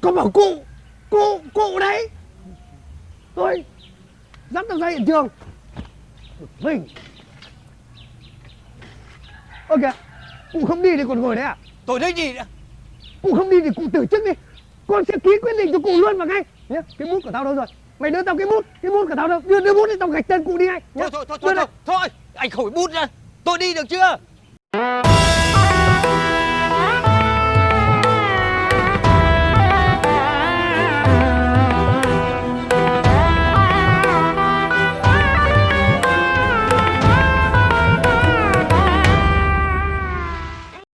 Con bảo cụ Cụ, cụ đấy. Tôi Dắt tao ra hiện trường. Mình. Ơ kìa Cụ không đi thì còn ngồi đấy à? Tôi thấy gì nữa? Cụ không đi thì cụ từ chức đi. Con sẽ ký quyết định cho cụ luôn vào ngay. Nhé Cái bút của tao đâu rồi? Mày đưa tao cái bút Cái bút của tao đâu? Đưa, đưa bút đi tao gạch tên cụ đi ngay. Nhá. Thôi thôi thôi thôi, thôi, thôi Anh khỏi bút ra. Tôi đi được chưa?